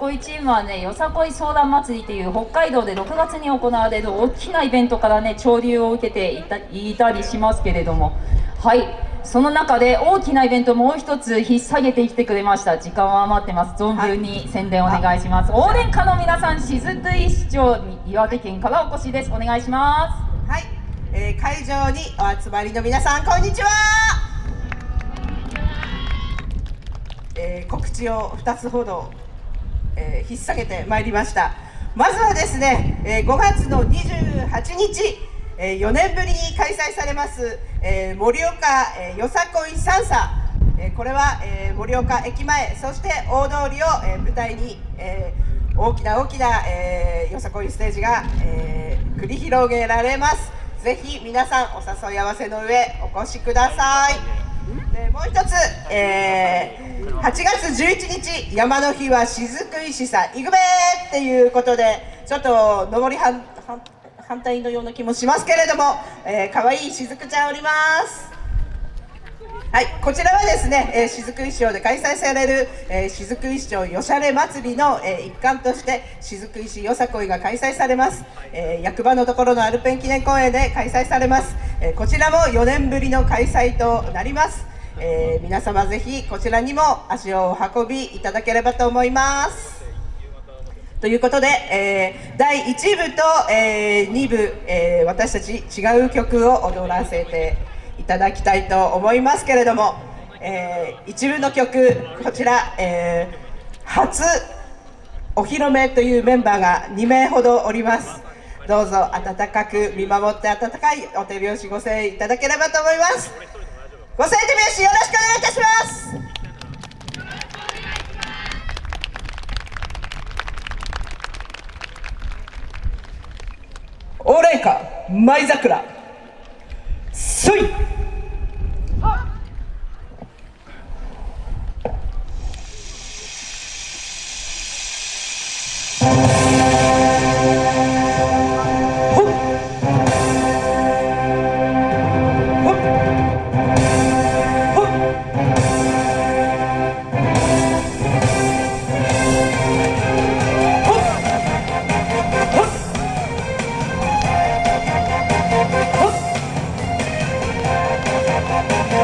恋チームはね、よさこい相談祭りという北海道で6月に行われる大きなイベントからね、潮流を受けていたいたりしますけれども、はい、その中で大きなイベントもう一つ引っ提げてきてくれました。時間は余ってます。存分に宣伝お願いします。はい、応援歌の皆さん、雫石町岩手県からお越しです。お願いします。はい、えー、会場にお集まりの皆さん、こんにちは。えー、告知を2つほどえー、引っ提げてまいりました。まずはですね、えー、5月の28日、えー、4年ぶりに開催されます、え、盛岡、え、よさこい三叉、え、これは、え、盛岡駅前そして大通りを、え、舞台に、え、大きな大きな、え、よさこいステージが、え、繰り広げられます。ぜひ皆さんお誘い合わせの上お越しください。でもう一つ、えー8月11日山の日は雫石さんいぐべっていうことでちょっと上り反反対のような気もしますけれども、えー、かわいい雫ちゃんおります。はいこちらはですね、えー、雫石町で開催される、えー、雫石町よしゃれ祭りの、えー、一環として雫石よさこいが開催されます、えー、役場のところのアルペン記念公園で開催されます、えー、こちらも4年ぶりの開催となります。えー、皆様ぜひこちらにも足をお運びいただければと思います。ということで、えー、第1部と、えー、2部、えー、私たち違う曲を踊らせていただきたいと思いますけれども、えー、1部の曲こちら、えー、初お披露目というメンバーが2名ほどおりますどうぞ温かく見守って温かいお手拍子ご声援いただければと思いますご声援手拍子よろしくお願いいたします。オーレイカ舞桜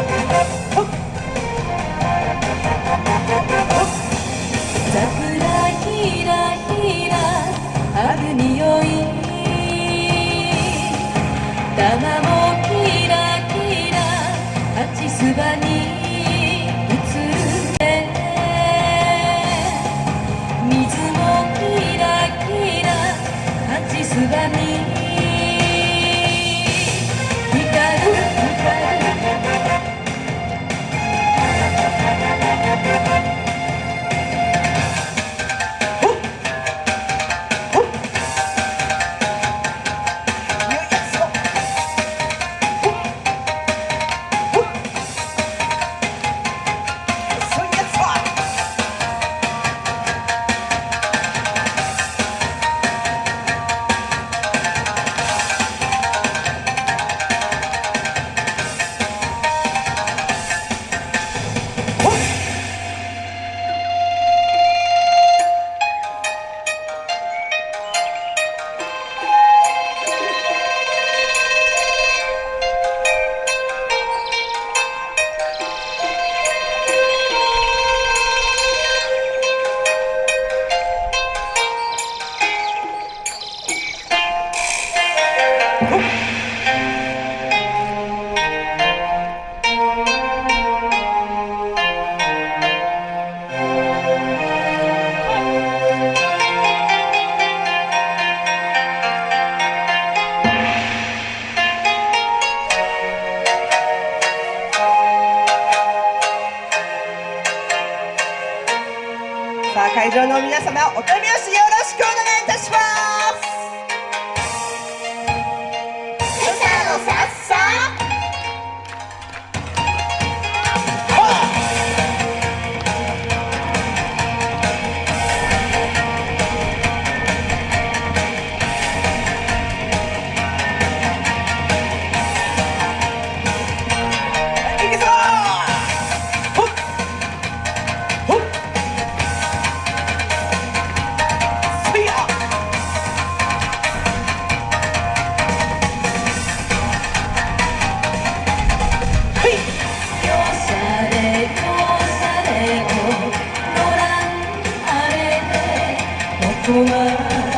すい。さあ会場の皆様お手拍子よろしくお願いいたします。for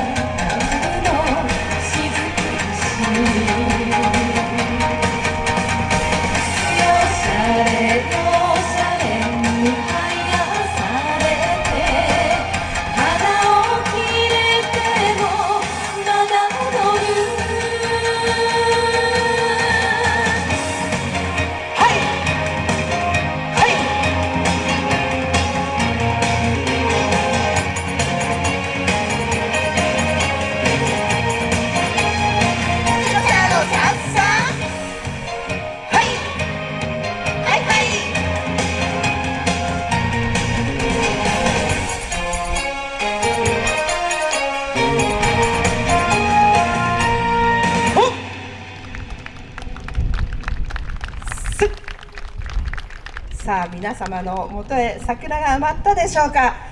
さあ皆様のもとへ桜が余ったでしょうか。